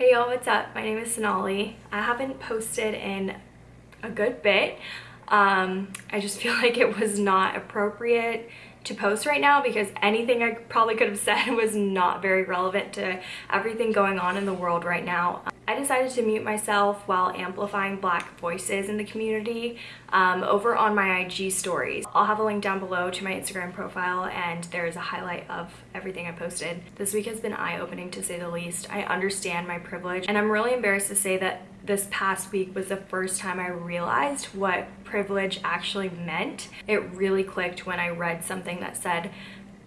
Hey y'all, what's up? My name is Sonali. I haven't posted in a good bit. Um, I just feel like it was not appropriate to post right now because anything I probably could have said was not very relevant to everything going on in the world right now. I decided to mute myself while amplifying black voices in the community um, over on my IG stories. I'll have a link down below to my Instagram profile and there's a highlight of everything I posted. This week has been eye-opening to say the least. I understand my privilege and I'm really embarrassed to say that this past week was the first time I realized what privilege actually meant. It really clicked when I read something that said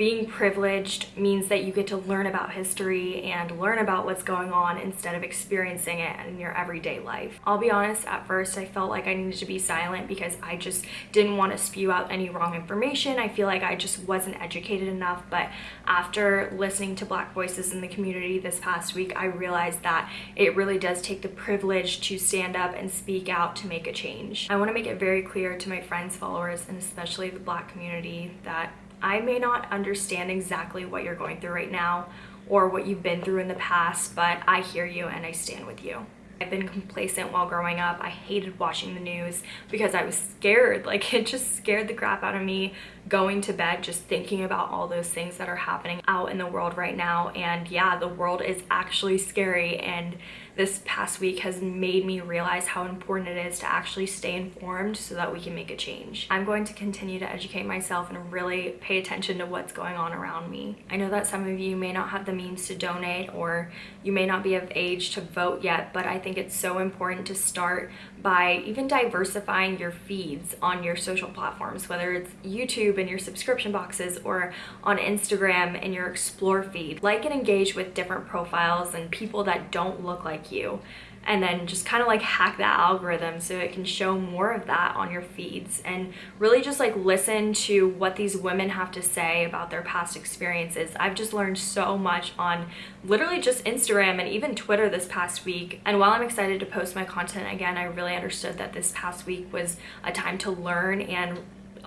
being privileged means that you get to learn about history and learn about what's going on instead of experiencing it in your everyday life. I'll be honest, at first I felt like I needed to be silent because I just didn't want to spew out any wrong information. I feel like I just wasn't educated enough, but after listening to Black voices in the community this past week, I realized that it really does take the privilege to stand up and speak out to make a change. I want to make it very clear to my friends, followers, and especially the Black community that I may not understand exactly what you're going through right now or what you've been through in the past, but I hear you and I stand with you. I've been complacent while growing up. I hated watching the news because I was scared. Like it just scared the crap out of me going to bed just thinking about all those things that are happening out in the world right now. And yeah, the world is actually scary and this past week has made me realize how important it is to actually stay informed so that we can make a change. I'm going to continue to educate myself and really pay attention to what's going on around me. I know that some of you may not have the means to donate or you may not be of age to vote yet, but I think it's so important to start by even diversifying your feeds on your social platforms, whether it's YouTube and your subscription boxes or on Instagram and your explore feed. Like and engage with different profiles and people that don't look like you and then just kind of like hack that algorithm so it can show more of that on your feeds and really just like listen to what these women have to say about their past experiences. I've just learned so much on literally just Instagram and even Twitter this past week. And while I'm excited to post my content again, I really understood that this past week was a time to learn and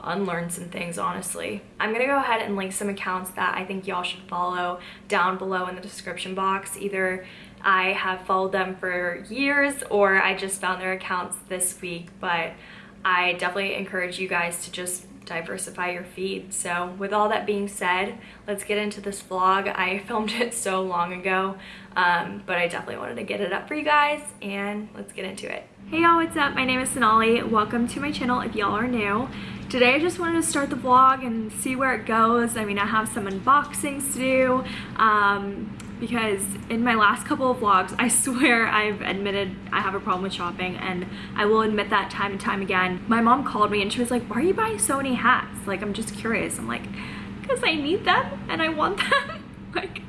unlearn some things honestly. I'm gonna go ahead and link some accounts that I think y'all should follow down below in the description box. Either I have followed them for years or I just found their accounts this week but I definitely encourage you guys to just diversify your feed. So with all that being said, let's get into this vlog. I filmed it so long ago, um, but I definitely wanted to get it up for you guys and let's get into it. Hey y'all, what's up? My name is Sonali. Welcome to my channel if y'all are new. Today I just wanted to start the vlog and see where it goes. I mean, I have some unboxings to do um, because in my last couple of vlogs, I swear I've admitted I have a problem with shopping and I will admit that time and time again. My mom called me and she was like, why are you buying so many hats? Like, I'm just curious. I'm like, because I need them and I want them. like,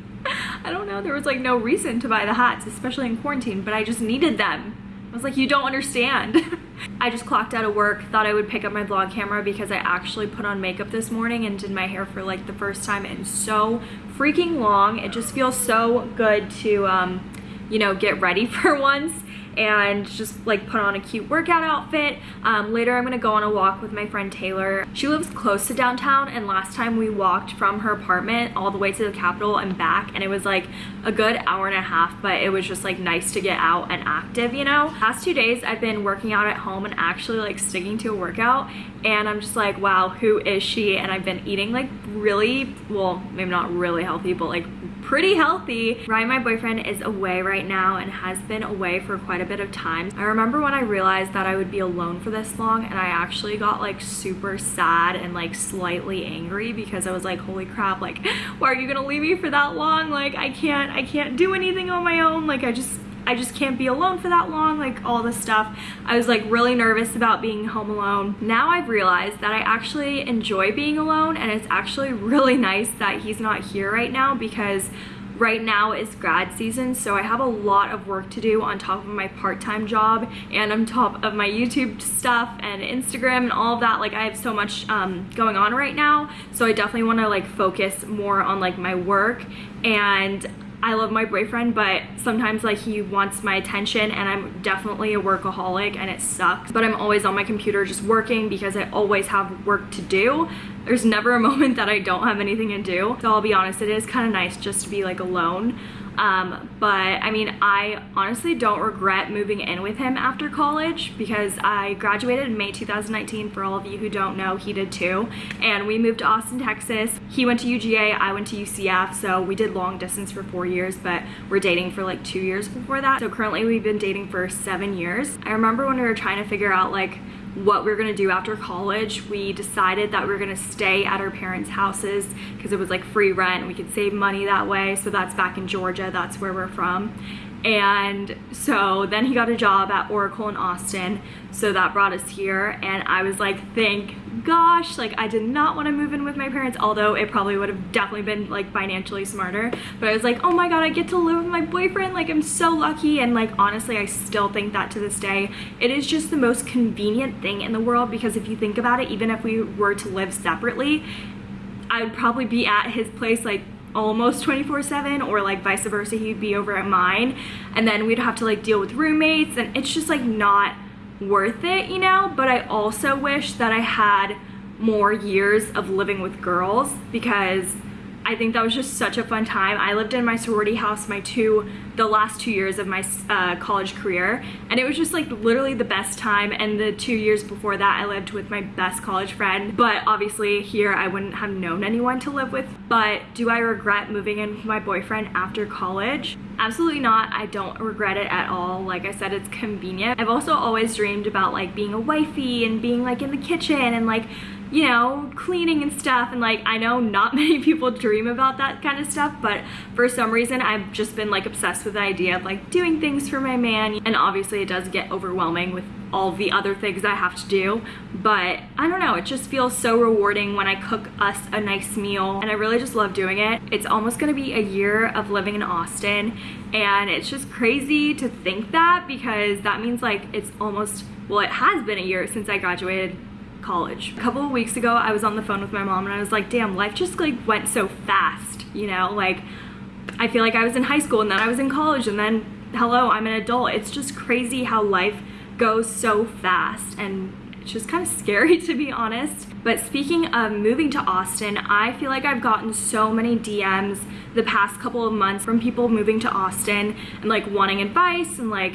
I don't know. There was like no reason to buy the hats, especially in quarantine, but I just needed them. I was like, you don't understand. I just clocked out of work, thought I would pick up my vlog camera because I actually put on makeup this morning and did my hair for like the first time in so freaking long. It just feels so good to, um, you know, get ready for once and just like put on a cute workout outfit. Um, later I'm gonna go on a walk with my friend Taylor. She lives close to downtown and last time we walked from her apartment all the way to the Capitol and back and it was like a good hour and a half but it was just like nice to get out and active you know. Past two days I've been working out at home and actually like sticking to a workout and I'm just like wow who is she and I've been eating like really well maybe not really healthy but like pretty healthy. Ryan, my boyfriend, is away right now and has been away for quite a bit of time. I remember when I realized that I would be alone for this long and I actually got like super sad and like slightly angry because I was like, holy crap, like, why are you gonna leave me for that long? Like, I can't, I can't do anything on my own. Like, I just, I just can't be alone for that long, like all this stuff. I was like really nervous about being home alone. Now I've realized that I actually enjoy being alone and it's actually really nice that he's not here right now because right now is grad season so I have a lot of work to do on top of my part-time job and on top of my YouTube stuff and Instagram and all of that like I have so much um, going on right now so I definitely want to like focus more on like my work and I love my boyfriend, but sometimes like he wants my attention and I'm definitely a workaholic and it sucks. But I'm always on my computer just working because I always have work to do. There's never a moment that I don't have anything to do. So I'll be honest, it is kind of nice just to be like alone. Um, but I mean, I honestly don't regret moving in with him after college because I graduated in May 2019. For all of you who don't know, he did too. And we moved to Austin, Texas. He went to UGA, I went to UCF. So we did long distance for four years, but we're dating for like two years before that. So currently we've been dating for seven years. I remember when we were trying to figure out like what we are gonna do after college, we decided that we are gonna stay at our parents' houses because it was like free rent. And we could save money that way. So that's back in Georgia. That's where we're from. And so then he got a job at Oracle in Austin. So that brought us here. And I was like, thank gosh, like I did not want to move in with my parents, although it probably would have definitely been like financially smarter. But I was like, oh my God, I get to live with my boyfriend. Like I'm so lucky. And like, honestly, I still think that to this day, it is just the most convenient thing in the world because if you think about it, even if we were to live separately, I would probably be at his place like almost 24 7 or like vice versa he'd be over at mine. And then we'd have to like deal with roommates and it's just like not worth it you know? But I also wish that I had more years of living with girls because I think that was just such a fun time. I lived in my sorority house my two, the last two years of my uh, college career, and it was just like literally the best time. And the two years before that, I lived with my best college friend. But obviously here, I wouldn't have known anyone to live with. But do I regret moving in with my boyfriend after college? Absolutely not. I don't regret it at all. Like I said, it's convenient. I've also always dreamed about like being a wifey and being like in the kitchen and like you know, cleaning and stuff. And like, I know not many people dream about that kind of stuff, but for some reason, I've just been like obsessed with the idea of like doing things for my man. And obviously it does get overwhelming with all the other things I have to do. But I don't know, it just feels so rewarding when I cook us a nice meal and I really just love doing it. It's almost gonna be a year of living in Austin and it's just crazy to think that because that means like it's almost, well it has been a year since I graduated college. A couple of weeks ago, I was on the phone with my mom and I was like, damn, life just like went so fast, you know? Like, I feel like I was in high school and then I was in college and then, hello, I'm an adult. It's just crazy how life goes so fast and it's just kind of scary to be honest. But speaking of moving to Austin, I feel like I've gotten so many DMs the past couple of months from people moving to Austin and like wanting advice and like,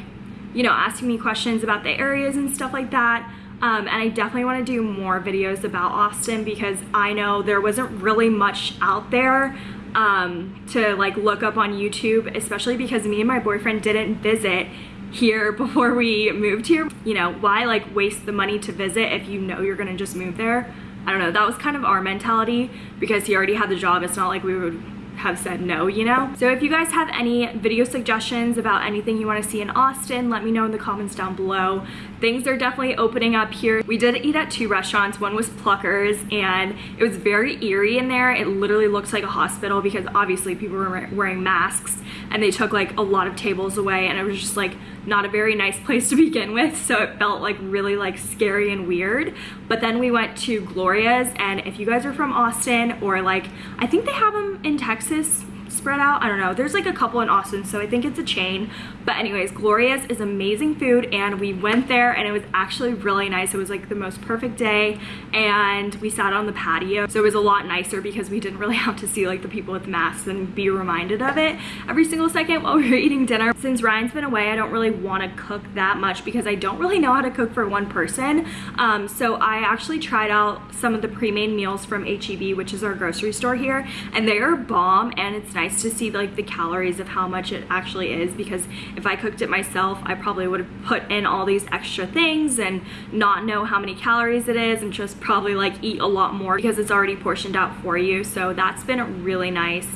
you know, asking me questions about the areas and stuff like that. Um, and I definitely want to do more videos about Austin because I know there wasn't really much out there um, to like look up on YouTube, especially because me and my boyfriend didn't visit here before we moved here. You know, why like waste the money to visit if you know you're gonna just move there? I don't know, that was kind of our mentality because he already had the job. It's not like we would have said no, you know? So if you guys have any video suggestions about anything you wanna see in Austin, let me know in the comments down below. Things are definitely opening up here. We did eat at two restaurants. One was Pluckers and it was very eerie in there. It literally looks like a hospital because obviously people were wearing masks and they took like a lot of tables away and it was just like not a very nice place to begin with so it felt like really like scary and weird but then we went to Gloria's and if you guys are from Austin or like I think they have them in Texas spread out. I don't know. There's like a couple in Austin, so I think it's a chain. But anyways, Gloria's is amazing food and we went there and it was actually really nice. It was like the most perfect day and we sat on the patio. So it was a lot nicer because we didn't really have to see like the people with masks and be reminded of it every single second while we were eating dinner. Since Ryan's been away, I don't really want to cook that much because I don't really know how to cook for one person. Um, so I actually tried out some of the pre-made meals from HEB, which is our grocery store here, and they are bomb and it's nice to see like the calories of how much it actually is because if I cooked it myself, I probably would have put in all these extra things and not know how many calories it is and just probably like eat a lot more because it's already portioned out for you. So that's been really nice.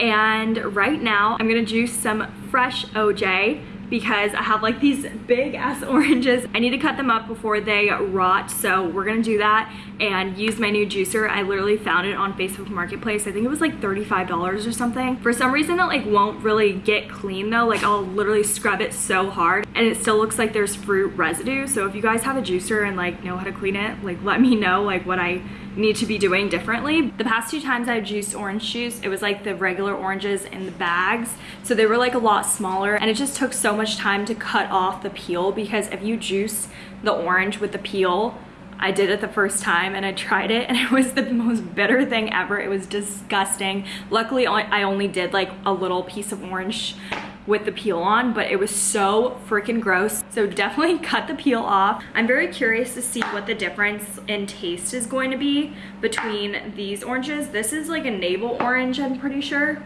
And right now I'm gonna juice some fresh OJ because I have like these big ass oranges. I need to cut them up before they rot. So we're gonna do that and use my new juicer. I literally found it on Facebook Marketplace. I think it was like $35 or something. For some reason it like won't really get clean though. Like I'll literally scrub it so hard and it still looks like there's fruit residue. So if you guys have a juicer and like know how to clean it, like let me know like what I need to be doing differently. The past two times I've juiced orange juice, it was like the regular oranges in the bags. So they were like a lot smaller and it just took so much time to cut off the peel because if you juice the orange with the peel, I did it the first time and I tried it and it was the most bitter thing ever. It was disgusting. Luckily, I only did like a little piece of orange with the peel on, but it was so freaking gross. So definitely cut the peel off. I'm very curious to see what the difference in taste is going to be between these oranges. This is like a navel orange, I'm pretty sure.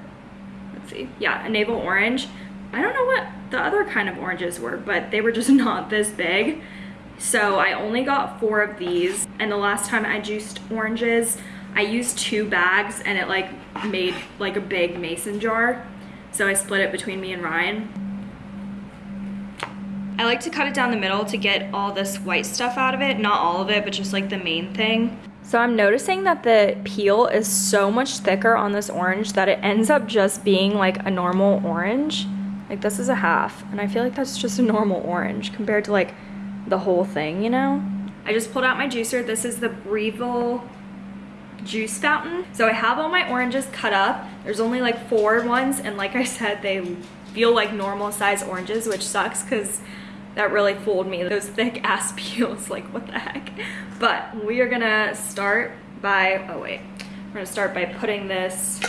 Let's see. Yeah, a navel orange. I don't know what the other kind of oranges were, but they were just not this big. So I only got four of these. And the last time I juiced oranges, I used two bags and it like made like a big mason jar. So I split it between me and Ryan. I like to cut it down the middle to get all this white stuff out of it. Not all of it, but just like the main thing. So I'm noticing that the peel is so much thicker on this orange that it ends up just being like a normal orange. Like this is a half, and I feel like that's just a normal orange compared to like the whole thing, you know? I just pulled out my juicer. This is the Breville juice fountain. So I have all my oranges cut up. There's only like four ones and like I said, they feel like normal size oranges, which sucks because that really fooled me. Those thick ass peels, like what the heck? But we are gonna start by, oh wait, we're gonna start by putting this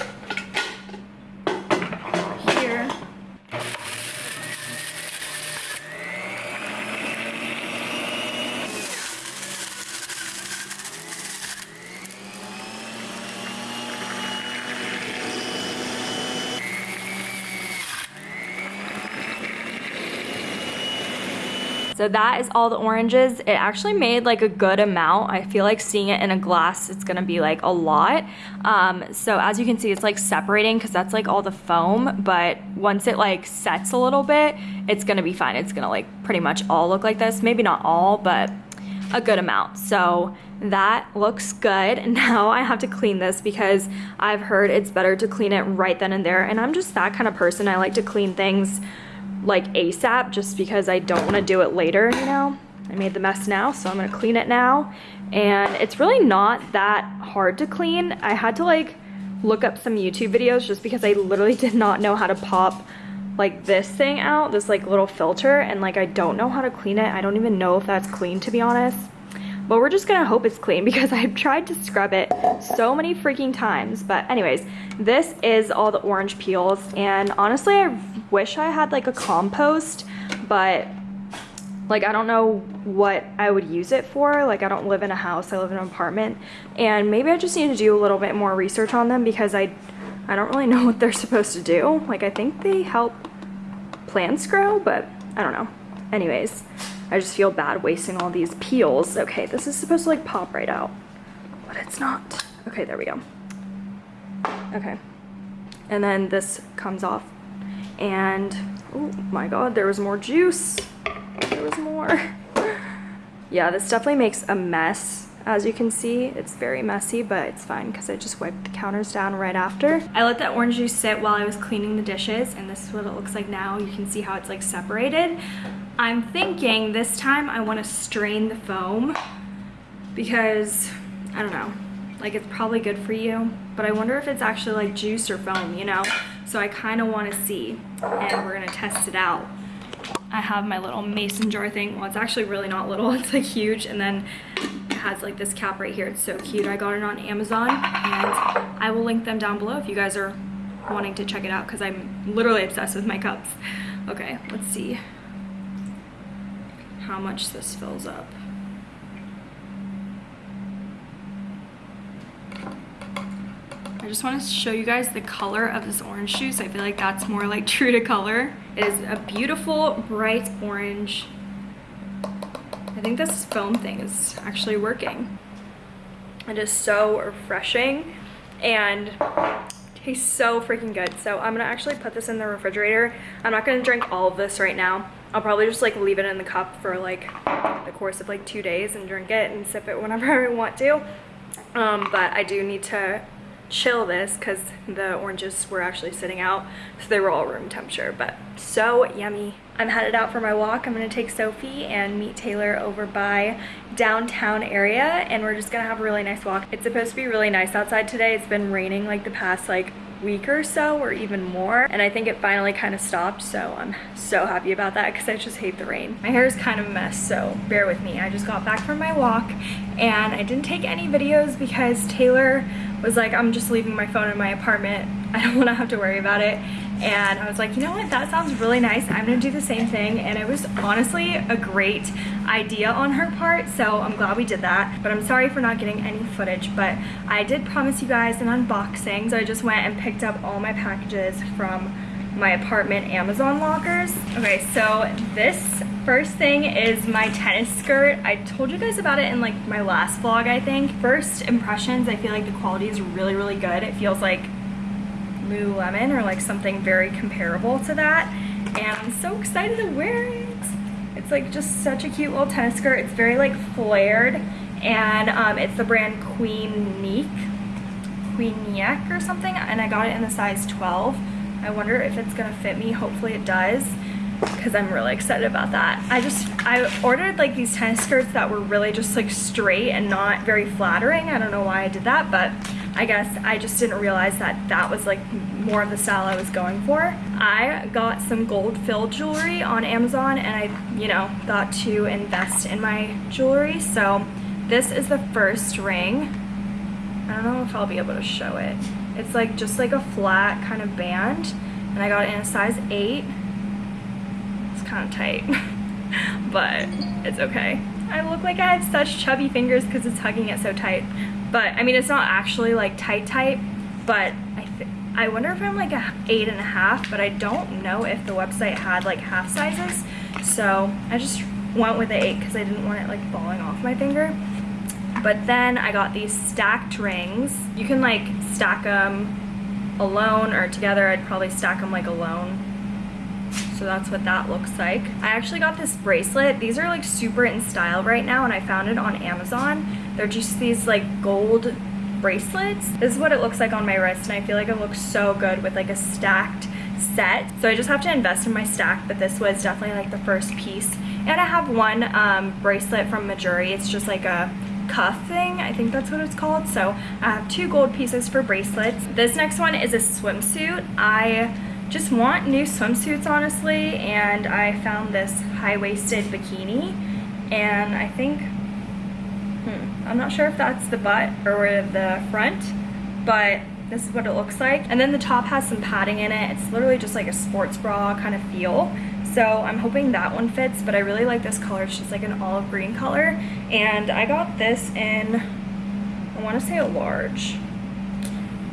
So that is all the oranges. It actually made like a good amount. I feel like seeing it in a glass, it's gonna be like a lot. Um, so as you can see, it's like separating because that's like all the foam, but once it like sets a little bit, it's gonna be fine. It's gonna like pretty much all look like this. Maybe not all, but a good amount. So that looks good. Now I have to clean this because I've heard it's better to clean it right then and there. And I'm just that kind of person. I like to clean things like ASAP just because I don't want to do it later, you know? I made the mess now, so I'm gonna clean it now. And it's really not that hard to clean. I had to like look up some YouTube videos just because I literally did not know how to pop like this thing out, this like little filter, and like I don't know how to clean it. I don't even know if that's clean to be honest. But we're just gonna hope it's clean because I've tried to scrub it so many freaking times. But anyways, this is all the orange peels. And honestly, I wish I had like a compost, but like I don't know what I would use it for. Like I don't live in a house, I live in an apartment. And maybe I just need to do a little bit more research on them because I, I don't really know what they're supposed to do. Like I think they help plants grow, but I don't know. Anyways, I just feel bad wasting all these peels. Okay, this is supposed to like pop right out, but it's not. Okay, there we go. Okay. And then this comes off and, oh my god, there was more juice. There was more. yeah, this definitely makes a mess. As you can see, it's very messy, but it's fine because I just wiped the counters down right after. I let that orange juice sit while I was cleaning the dishes, and this is what it looks like now. You can see how it's like separated. I'm thinking this time I want to strain the foam because, I don't know, like it's probably good for you, but I wonder if it's actually like juice or foam, you know? So I kind of want to see, and we're going to test it out. I have my little mason jar thing. Well, it's actually really not little, it's like huge, and then it has like this cap right here. It's so cute. I got it on Amazon, and I will link them down below if you guys are wanting to check it out because I'm literally obsessed with my cups. Okay, let's see how much this fills up. I just want to show you guys the color of this orange juice. I feel like that's more like true to color. It is a beautiful bright orange. I think this foam thing is actually working. It is so refreshing and tastes so freaking good. So I'm gonna actually put this in the refrigerator. I'm not gonna drink all of this right now. I'll probably just like leave it in the cup for like the course of like two days and drink it and sip it whenever I want to. Um, but I do need to chill this because the oranges were actually sitting out so they were all room temperature but so yummy. I'm headed out for my walk. I'm going to take sophie and meet taylor over by downtown area and we're just gonna have a really nice walk. It's supposed to be really nice outside today. It's been raining like the past like week or so or even more and I think it finally kind of stopped so I'm so happy about that because I just hate the rain. My hair is kind of a mess so bear with me. I just got back from my walk and I didn't take any videos because Taylor was like I'm just leaving my phone in my apartment. I don't want to have to worry about it and I was like, you know what, that sounds really nice. I'm gonna do the same thing. And it was honestly a great idea on her part, so I'm glad we did that. But I'm sorry for not getting any footage, but I did promise you guys an unboxing. So I just went and picked up all my packages from my apartment Amazon lockers. Okay, so this first thing is my tennis skirt. I told you guys about it in like my last vlog, I think. First impressions, I feel like the quality is really, really good. It feels like Lululemon or like something very comparable to that. And I'm so excited to wear it. It's like just such a cute little tennis skirt. It's very like flared and um, it's the brand Queen Neek, Queeniec or something. And I got it in the size 12. I wonder if it's gonna fit me. Hopefully it does because I'm really excited about that. I just, I ordered like these tennis skirts that were really just like straight and not very flattering. I don't know why I did that, but I guess I just didn't realize that that was like more of the style I was going for. I got some gold filled jewelry on Amazon and I, you know, thought to invest in my jewelry. So this is the first ring. I don't know if I'll be able to show it. It's like just like a flat kind of band and I got it in a size 8. It's kind of tight, but it's okay. I look like I have such chubby fingers because it's hugging it so tight. But I mean, it's not actually like tight tight, but I I wonder if I'm like a eight and a half, but I don't know if the website had like half sizes. So I just went with the eight because I didn't want it like falling off my finger. But then I got these stacked rings. You can like stack them alone or together. I'd probably stack them like alone so that's what that looks like. I actually got this bracelet. These are like super in style right now and I found it on Amazon. They're just these like gold bracelets. This is what it looks like on my wrist and I feel like it looks so good with like a stacked set. So I just have to invest in my stack, but this was definitely like the first piece. And I have one um, bracelet from Mejuri. It's just like a cuff thing. I think that's what it's called. So I have two gold pieces for bracelets. This next one is a swimsuit. I just want new swimsuits honestly and I found this high-waisted bikini and I think Hmm. I'm not sure if that's the butt or the front, but this is what it looks like. And then the top has some padding in it. It's literally just like a sports bra kind of feel. So I'm hoping that one fits, but I really like this color. It's just like an olive green color. And I got this in, I wanna say a large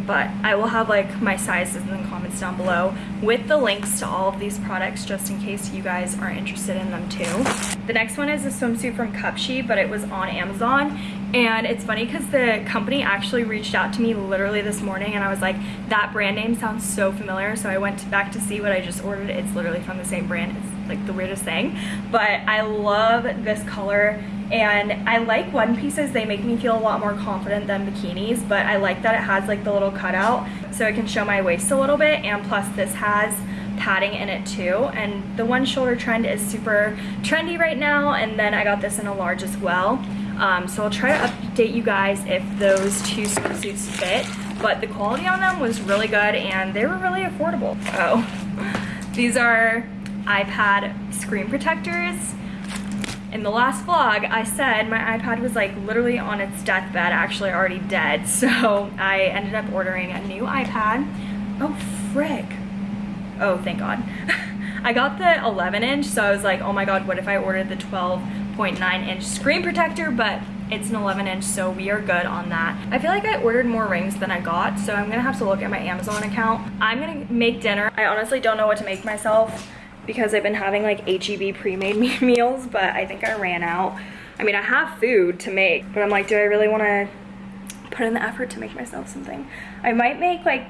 but I will have like my sizes in the comments down below with the links to all of these products just in case you guys are interested in them too. The next one is a swimsuit from Cupshe, but it was on Amazon and it's funny because the company actually reached out to me literally this morning and I was like, that brand name sounds so familiar. So I went back to see what I just ordered. It's literally from the same brand. It's like the weirdest thing, but I love this color and I like one pieces they make me feel a lot more confident than bikinis but I like that it has like the little cutout so I can show my waist a little bit and plus this has padding in it too and the one shoulder trend is super trendy right now and then I got this in a large as well um, so I'll try to update you guys if those two swimsuits fit but the quality on them was really good and they were really affordable oh these are iPad screen protectors in the last vlog, I said my iPad was like literally on its deathbed, actually already dead. So I ended up ordering a new iPad. Oh, frick. Oh, thank God. I got the 11 inch, so I was like, oh my God, what if I ordered the 12.9 inch screen protector? But it's an 11 inch, so we are good on that. I feel like I ordered more rings than I got, so I'm gonna have to look at my Amazon account. I'm gonna make dinner. I honestly don't know what to make myself because I've been having like HEB pre-made meals, but I think I ran out. I mean, I have food to make, but I'm like, do I really want to put in the effort to make myself something? I might make like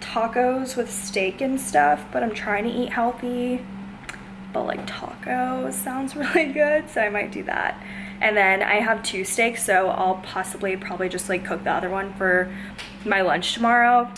tacos with steak and stuff, but I'm trying to eat healthy. But like taco sounds really good, so I might do that. And then I have two steaks, so I'll possibly probably just like cook the other one for my lunch tomorrow.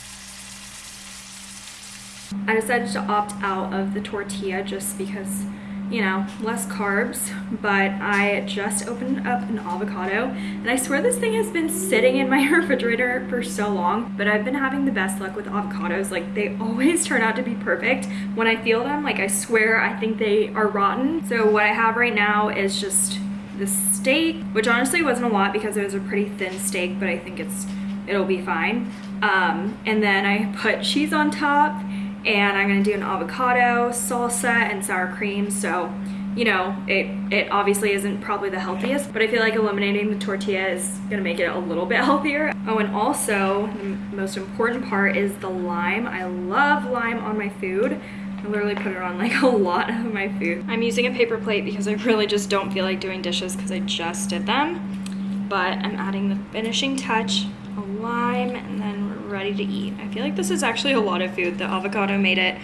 I decided to opt out of the tortilla just because you know, less carbs, but I just opened up an avocado and I swear this thing has been sitting in my refrigerator for so long, but I've been having the best luck with avocados. Like they always turn out to be perfect. When I feel them, like I swear I think they are rotten. So what I have right now is just the steak, which honestly wasn't a lot because it was a pretty thin steak, but I think it's it'll be fine. Um, and then I put cheese on top and I'm gonna do an avocado, salsa, and sour cream. So, you know, it, it obviously isn't probably the healthiest, but I feel like eliminating the tortilla is gonna make it a little bit healthier. Oh, and also, the most important part is the lime. I love lime on my food. I literally put it on like a lot of my food. I'm using a paper plate because I really just don't feel like doing dishes because I just did them. But I'm adding the finishing touch, a lime, and then ready to eat. I feel like this is actually a lot of food. The avocado made it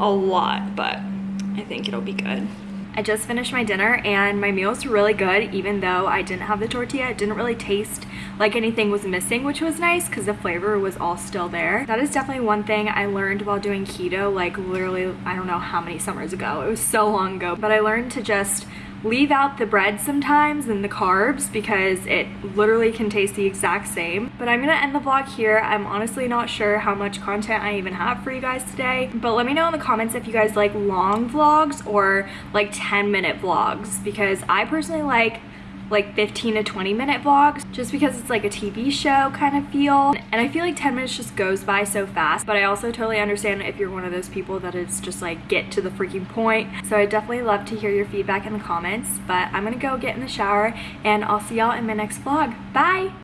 a lot, but I think it'll be good. I just finished my dinner and my meal is really good even though I didn't have the tortilla. It didn't really taste like anything was missing which was nice because the flavor was all still there. That is definitely one thing I learned while doing keto like literally I don't know how many summers ago. It was so long ago but I learned to just leave out the bread sometimes and the carbs because it literally can taste the exact same. But I'm gonna end the vlog here. I'm honestly not sure how much content I even have for you guys today. But let me know in the comments if you guys like long vlogs or like 10 minute vlogs because I personally like like 15 to 20 minute vlogs just because it's like a TV show kind of feel. And I feel like 10 minutes just goes by so fast but I also totally understand if you're one of those people that is just like get to the freaking point. So I definitely love to hear your feedback in the comments but I'm gonna go get in the shower and I'll see y'all in my next vlog. Bye